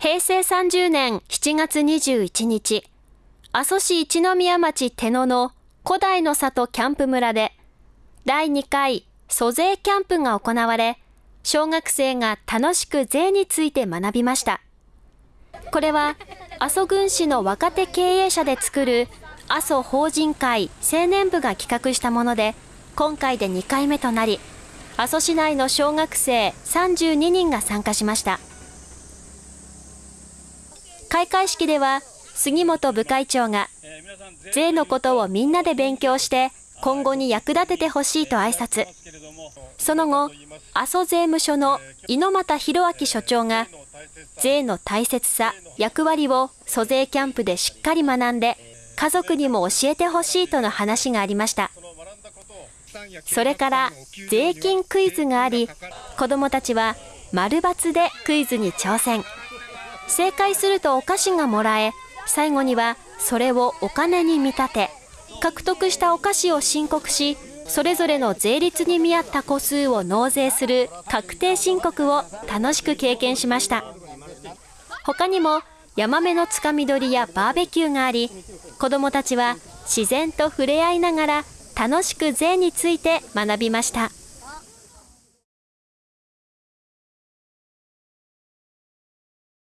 平成30年7月21日、阿蘇市一宮町手野の古代の里キャンプ村で、第2回租税キャンプが行われ、小学生が楽しく税について学びました。これは阿蘇郡市の若手経営者で作る阿蘇法人会青年部が企画したもので、今回で2回目となり、阿蘇市内の小学生32人が参加しました。開会式では、杉本部会長が、税のことをみんなで勉強して、今後に役立ててほしいと挨拶。その後、阿蘇税務署の猪俣弘明所長が、税の大切さ、役割を租税キャンプでしっかり学んで、家族にも教えてほしいとの話がありました。それから税金クイズがあり、子どもたちは丸抜でクイズに挑戦。正解するとお菓子がもらえ、最後にはそれをお金に見立て、獲得したお菓子を申告し、それぞれの税率に見合った個数を納税する確定申告を楽しく経験しました。他にもヤマメのつかみ取りやバーベキューがあり、子どもたちは自然と触れ合いながら楽しく税について学びました。